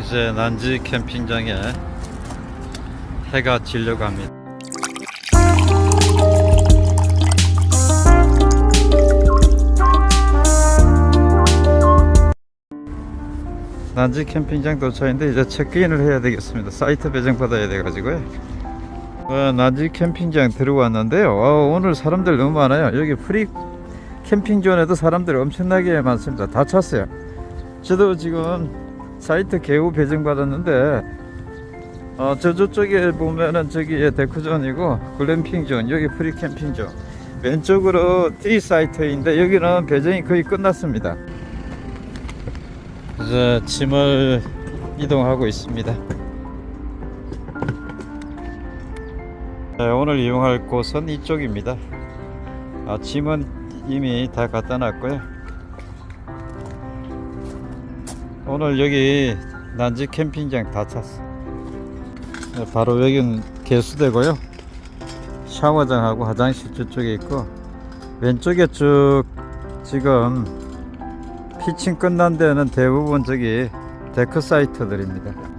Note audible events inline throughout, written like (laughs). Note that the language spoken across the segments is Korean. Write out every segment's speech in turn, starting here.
이제 난지 캠핑장에 해가 지려고 합니다. 난지 캠핑장 도착인데 이제 체크인을 해야 되겠습니다. 사이트 배정 받아야 돼가지고요. 어, 난지 캠핑장 들어왔는데요. 어, 오늘 사람들 너무 많아요. 여기 free 캠핑존에도 사람들이 엄청나게 많습니다. 다 찼어요. 저도 지금 사이트 겨우 배정 받았는데 어, 저 저쪽에 보면은 저기 데크존이고 글램핑존 여기 free 캠핑존 왼쪽으로 D 사이트인데 여기는 배정이 거의 끝났습니다. 이제 짐을 이동하고 있습니다. 네, 오늘 이용할 곳은 이쪽입니다. 아, 짐은 이미 다 갖다 놨고요. 오늘 여기 난지 캠핑장 다 찼어. 네, 바로 여기는 개수대고요. 샤워장하고 화장실 저쪽에 있고 왼쪽에 쭉 지금 피칭 끝난 데는 대부분 저기 데크 사이트들입니다.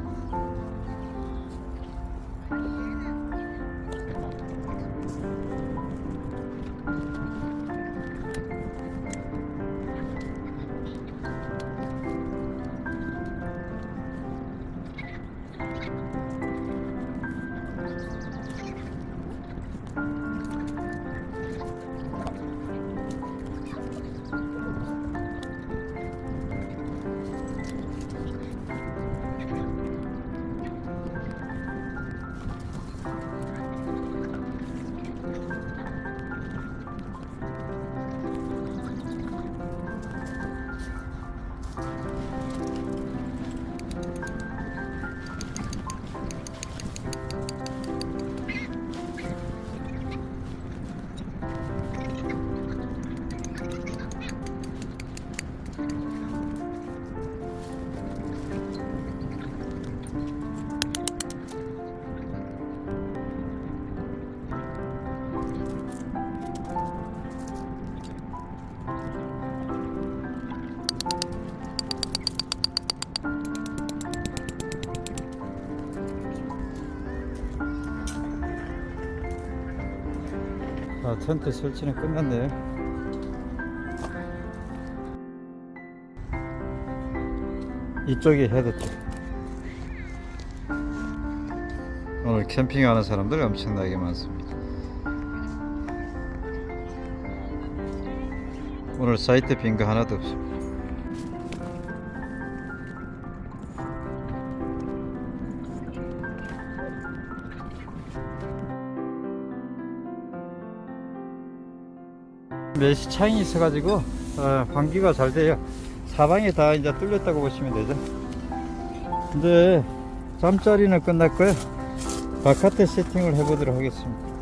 아, 텐트 설치는 끝났네요. 이쪽이 헤드 쪽. 오늘 캠핑하는 사람들이 엄청나게 많습니다. 오늘 사이트 빈 거 하나도 없습니다. 메시 창이 있어가지고 어, 환기가 잘 돼요. 사방이 다 이제 뚫렸다고 보시면 되죠. 이제 잠자리는 끝났고요. 바깥에 세팅을 해보도록 하겠습니다.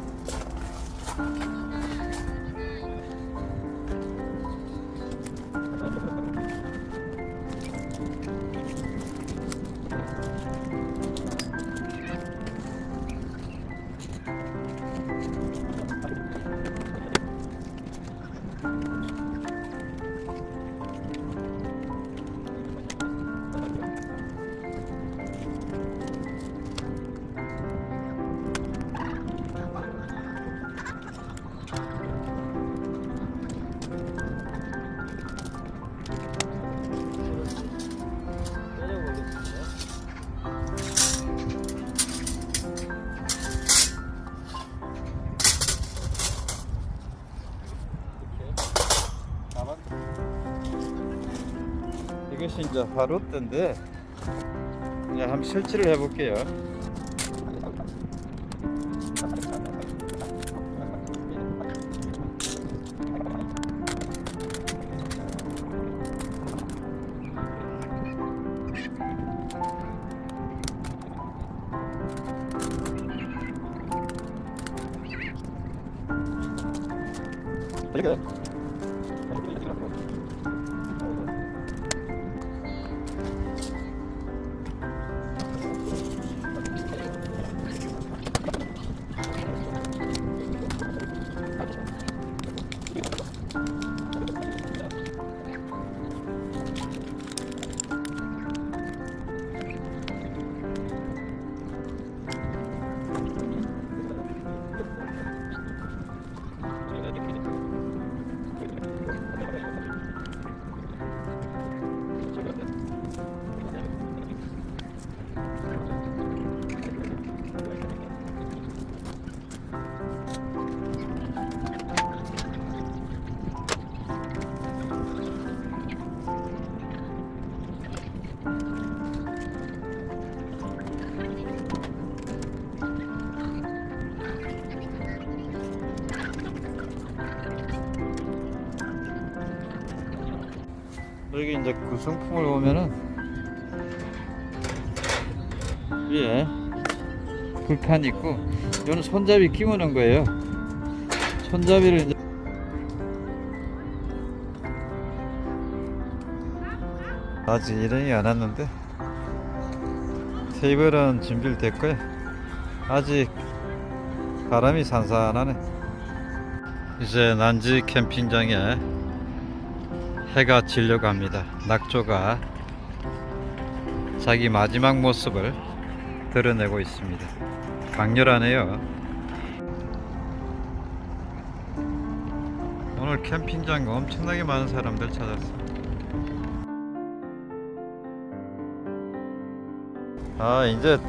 이것이 이제 바로때인데 이제 한번 설치를 해볼게요. 이렇게 여기 이제 구성품을 보면은 위에 불판 있고 이거는 손잡이 끼우는 거예요. 손잡이를 이제 아직 일행이 안 왔는데 테이블은 준비를 됐고요 아직 바람이 산산하네. 이제 난지 캠핑장에 해가 지려고 합니다. 낙조가 자기 마지막 모습을 드러내고 있습니다. 강렬하네요. 오늘 캠핑장 엄청나게 많은 사람들 찾았어요 아 이제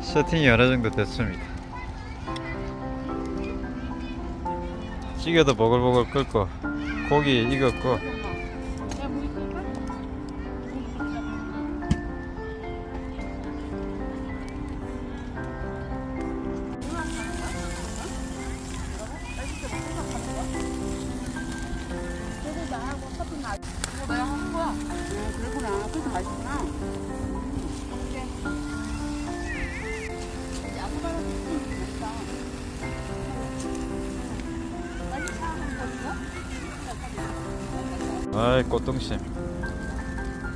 세팅이 어느 정도 됐습니다. 찌개도 보글보글 끓고 고기 익었고 아이 꽃등심.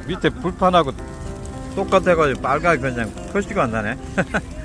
밑에 불판하고 똑같아가지고 빨갛게 그냥 표시가 안 나네 (laughs)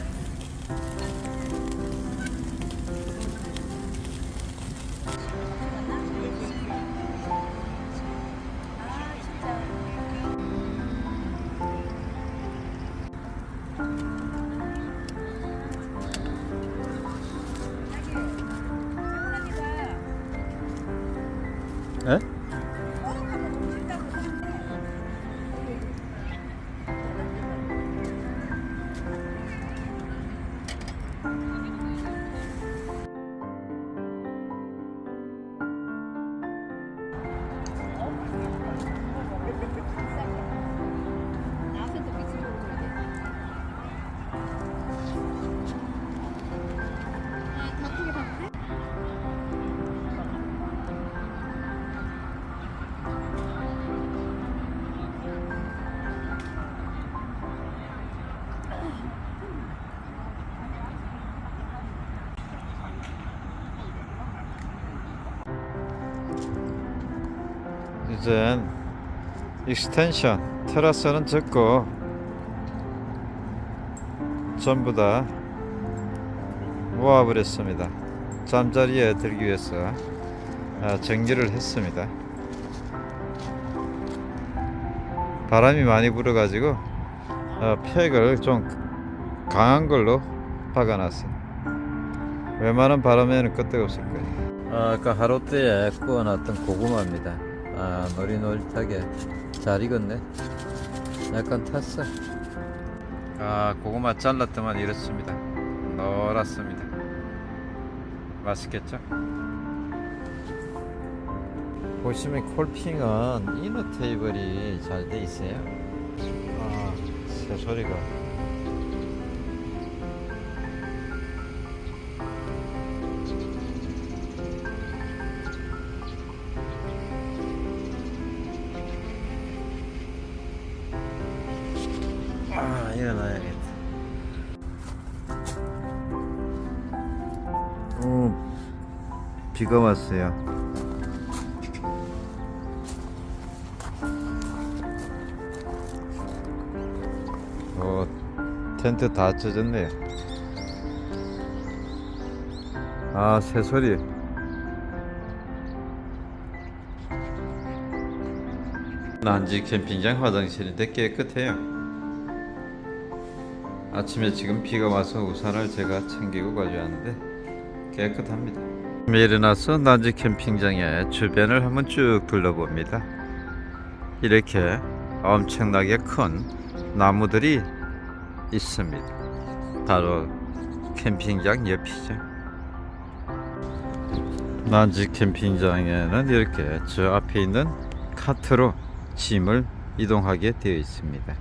이젠 extension 테라스는 접고 전부 다 모아버렸습니다. 잠자리에 들기 위해서 아, 정리를 했습니다. 바람이 많이 불어 가지고 어, 팩을 좀 강한 걸로 박아놨어요 웬만한 바람에는 끄떡없을 거예요. 아, 아까 화롯대에 구워놨던 고구마입니다 아 노릿노릿하게 잘 익었네. 약간 탔어. 아 고구마 잘랐더만 이렇습니다. 노랗습니다. 맛있겠죠? 보시면 콜핑은 이너 테이블이 잘 돼 있어요. 아 새소리가 비가 왔어요. 어, 텐트 다 젖었네요. 아 새소리. 난지 캠핑장 화장실인데 깨끗해요. 아침에 지금 비가 와서 우산을 제가 챙기고 가져왔는데 깨끗합니다. 일어나서 난지 캠핑장의 주변을 한번 쭉 둘러봅니다. 이렇게 엄청나게 큰 나무들이 있습니다. 바로 캠핑장 옆이죠. 난지 캠핑장에는 이렇게 저 앞에 있는 카트로 짐을 이동하게 되어 있습니다.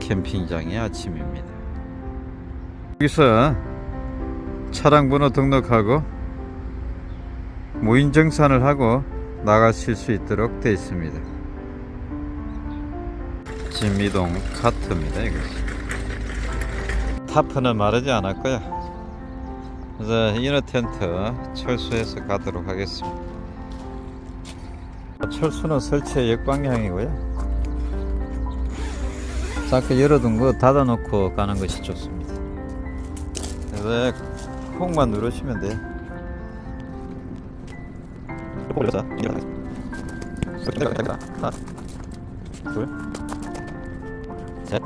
캠핑장의 아침입니다. 여기서 차량 번호 등록하고 무인 정산을 하고 나가실 수 있도록 되어 있습니다. 진미동 카트입니다. 이거. 타프는 마르지 않았고요. 그래서 이너 텐트 철수해서 가도록 하겠습니다. 철수는 설치의 역방향이고요. 자꾸 열어둔 거 닫아놓고 가는 것이 좋습니다. 그래서 콩만 누르시면 돼요. 올려서 하나, 둘, 셋,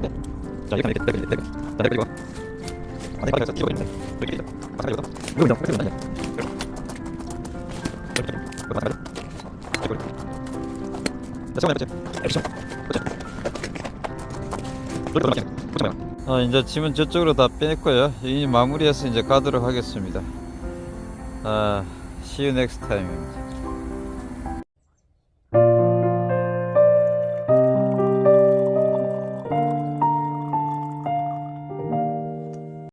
넷. 자, 이렇게 이렇게 이렇게 이렇게 자, 이렇게 이거. 아, 내가 여기서 끼고 있네. 이렇게 이거. 아, 이거. 이거 이거 이거 이거. 이렇게. 이거 맞아. 이거. 자, 잠깐만. 액션. 보자. 이렇게 맞지? 보자. 아, 이제 짐은 저쪽으로 다 뺐고요. 이 마무리해서 이제 가도록 하겠습니다. 아, see you next time입니다.